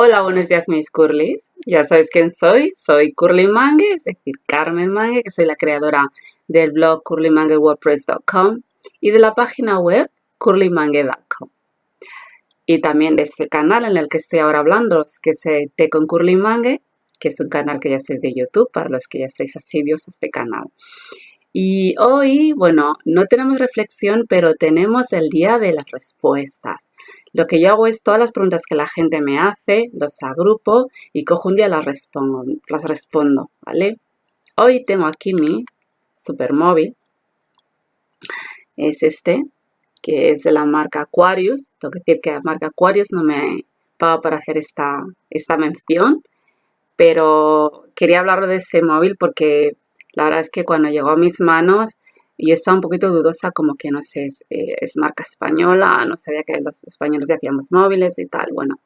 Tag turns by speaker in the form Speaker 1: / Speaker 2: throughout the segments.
Speaker 1: Hola, buenos días mis curlies. Ya sabes quién soy, soy Curly Mangue, es decir, Carmen Mangue, que soy la creadora del blog curlymanguewordpress.com y de la página web curlymangue.com. Y también de este canal en el que estoy ahora hablando, que es Té con Curly Mangue, que es un canal que ya estáis de YouTube, para los que ya estáis asiduos a este canal. Y hoy, bueno, no tenemos reflexión, pero tenemos el día de las respuestas. Lo que yo hago es todas las preguntas que la gente me hace, los agrupo y cojo un día las respondo, las respondo, ¿vale? Hoy tengo aquí mi supermóvil. Es este, que es de la marca Aquarius. Tengo que decir que la marca Aquarius no me paga para hacer esta, esta mención, pero quería hablar de este móvil porque la verdad es que cuando llegó a mis manos yo estaba un poquito dudosa como que no sé, es, eh, marca española, no sabía que los españoles ya hacíamos móviles y tal, bueno.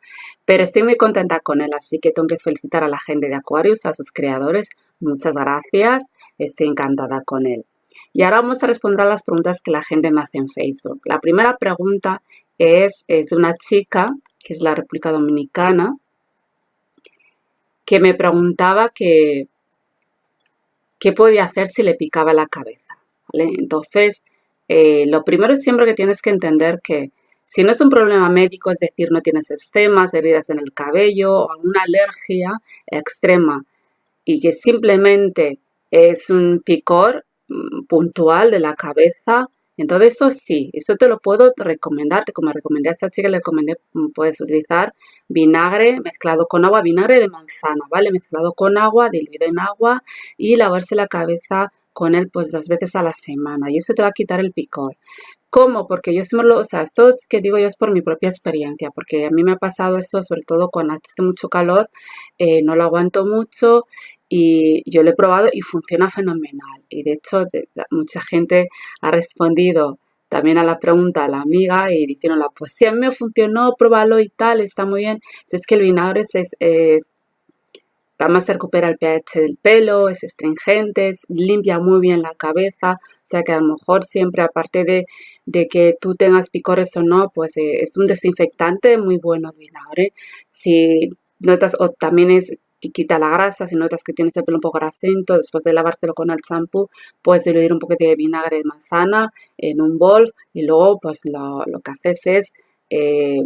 Speaker 1: Pero estoy muy contenta con él, así que tengo que felicitar a la gente de Aquarius, a sus creadores. Muchas gracias, estoy encantada con él. Y ahora vamos a responder a las preguntas que la gente me hace en Facebook. La primera pregunta es, es de una chica, que es la República Dominicana, que me preguntaba que qué podía hacer si le picaba la cabeza. Entonces, eh, lo primero es siempre que tienes que entender que si no es un problema médico, es decir, no tienes estemas, heridas en el cabello o alguna alergia extrema y que simplemente es un picor mm, puntual de la cabeza, entonces eso sí, eso te lo puedo recomendar, como recomendé a esta chica, le recomendé, mm, puedes utilizar vinagre mezclado con agua, vinagre de manzana, ¿vale? Mezclado con agua, diluido en agua y lavarse la cabeza con él pues dos veces a la semana y eso te va a quitar el picor. ¿Cómo? Porque yo siempre lo, o sea, esto es que digo yo es por mi propia experiencia, porque a mí me ha pasado esto sobre todo cuando hace mucho calor, eh, no lo aguanto mucho y yo lo he probado y funciona fenomenal. Y de hecho mucha gente ha respondido también a la pregunta a la amiga y diciéndola, pues si a mí me funcionó, pruébalo y tal, está muy bien. Es que el vinagre es, es Además te recupera el pH del pelo, es astringente, limpia muy bien la cabeza, o sea que a lo mejor siempre aparte de, que tú tengas picores o no, pues eh, es un desinfectante muy bueno el vinagre. Si notas, o también es quita la grasa, si notas que tienes el pelo un poco grasento, después de lavártelo con el champú, puedes diluir un poquito de vinagre de manzana en un bol y luego pues lo, que haces es eh,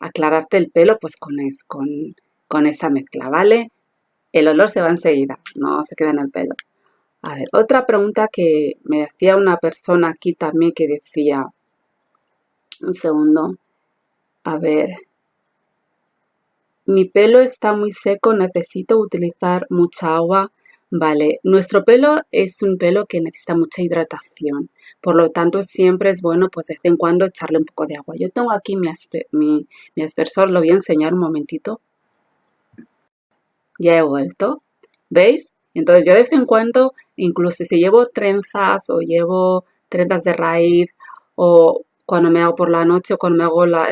Speaker 1: aclararte el pelo pues con, es, con, con esa mezcla, ¿vale? el olor se va enseguida, no se queda en el pelo. A ver, otra pregunta que me hacía una persona aquí también que decía, un segundo, a ver, mi pelo está muy seco, necesito utilizar mucha agua. Vale, nuestro pelo es un pelo que necesita mucha hidratación, por lo tanto siempre es bueno pues de vez en cuando echarle un poco de agua. Yo tengo aquí mi, aspersor, lo voy a enseñar un momentito ya he vuelto. ¿Veis? Entonces yo de vez en cuando, incluso si llevo trenzas o llevo trenzas de raíz o cuando me hago por la noche o cuando me hago lo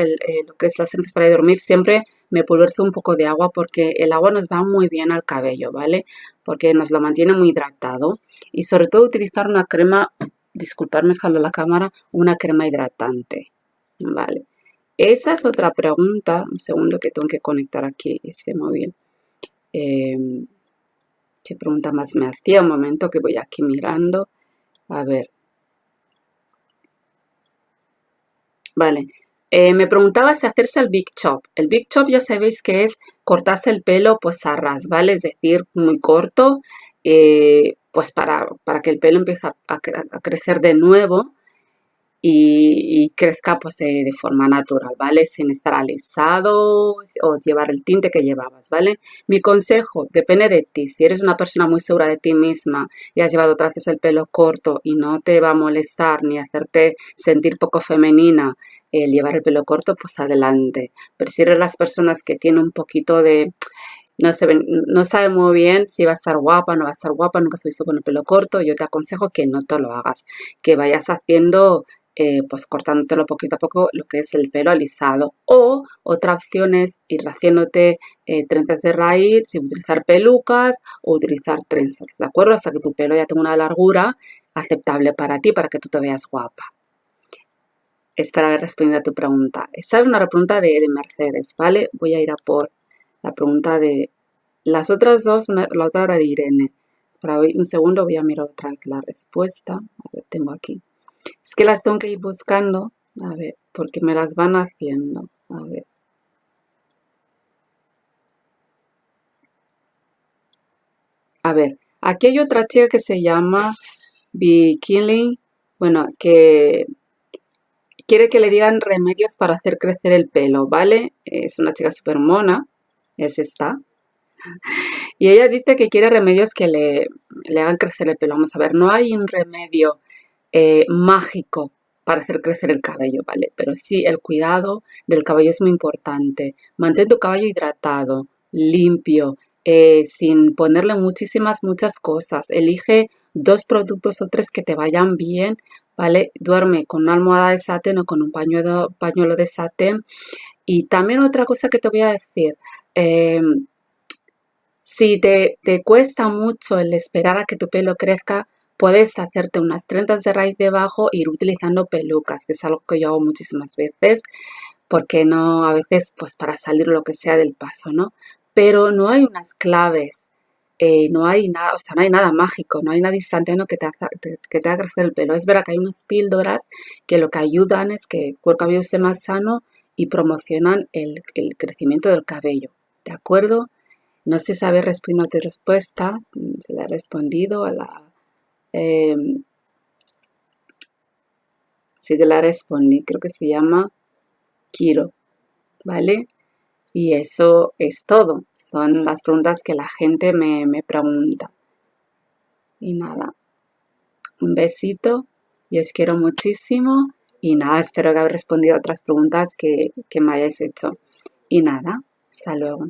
Speaker 1: que es las trenzas para dormir, siempre me pulverizo un poco de agua porque el agua nos va muy bien al cabello, ¿vale? Porque nos lo mantiene muy hidratado y sobre todo utilizar una crema, disculparme salgo la cámara, una crema hidratante, ¿vale? Esa es otra pregunta, un segundo que tengo que conectar aquí este móvil. Em, ¿Qué pregunta más me hacía? Un momento que voy aquí mirando. A ver. Vale. Eh, me preguntaba si hacerse el Big Chop. El Big Chop ya sabéis que es cortarse el pelo pues a ras, ¿vale? Es decir, muy corto, eh, pues para, para, que el pelo empiece a crecer de nuevo y, crezca pues eh, de forma natural, ¿vale? Sin estar alisado o llevar el tinte que llevabas, ¿vale? Mi consejo, depende de ti. Si eres una persona muy segura de ti misma y has llevado otras veces el pelo corto y no te va a molestar ni hacerte sentir poco femenina el llevar el pelo corto, pues adelante. Pero si eres las personas que tienen un poquito de no, se no sabe muy bien si va a estar guapa, no va a estar guapa, nunca se visto con el pelo corto, yo te aconsejo que no te lo hagas, que vayas haciendo eh, pues cortándotelo poquito a poco lo que es el pelo alisado. O otra opción es ir haciéndote eh, trenzas de raíz sin utilizar pelucas o utilizar trenzas, ¿de acuerdo? Hasta que tu pelo ya tenga una largura aceptable para ti, para que tú te veas guapa. Espero haber respondido a tu pregunta. Esta es una pregunta de, de Mercedes, ¿vale? Voy a ir a por la pregunta de... Las otras dos, la otra era de Irene. Espera un segundo, voy a mirar otra vez la respuesta. A ver, tengo aquí. Es que las tengo que ir buscando. A ver, porque me las van haciendo. A ver. A ver, aquí hay otra chica que se llama Bikini, bueno, que quiere que le digan remedios para hacer crecer el pelo, ¿vale? Es una chica súper mona, es esta. Y ella dice que quiere remedios que le, hagan crecer el pelo. Vamos a ver, no hay un remedio eh, mágico para hacer crecer el cabello, ¿vale? Pero sí, el cuidado del cabello es muy importante. Mantén tu cabello hidratado, limpio, eh, sin ponerle muchísimas, muchas cosas. Elige dos productos o tres que te vayan bien, ¿vale? Duerme con una almohada de satén o con un pañuelo, pañuelo de satén. Y también otra cosa que te voy a decir, em, si te, te, cuesta mucho el esperar a que tu pelo crezca, puedes hacerte unas trentas de raíz debajo e ir utilizando pelucas, que es algo que yo hago muchísimas veces, porque no, a veces, pues para salir lo que sea del paso, ¿no? Pero no hay unas claves eh, no hay nada, o sea, no hay nada mágico, no hay nada instantáneo que te, haga, que te haga crecer el pelo. Es verdad que hay unas píldoras que lo que ayudan es que el cuero cabelludo esté más sano y promocionan el, crecimiento del cabello, ¿de acuerdo? No sé respondido tu respuesta, mm, se le ha respondido a la... Si te la respondí, creo que se llama Kiro, ¿vale? Y eso es todo. Son las preguntas que la gente me, pregunta. Y nada, un besito y os quiero muchísimo. Y nada, espero que haya respondido a otras preguntas que, que me hayáis hecho. Y nada, hasta luego.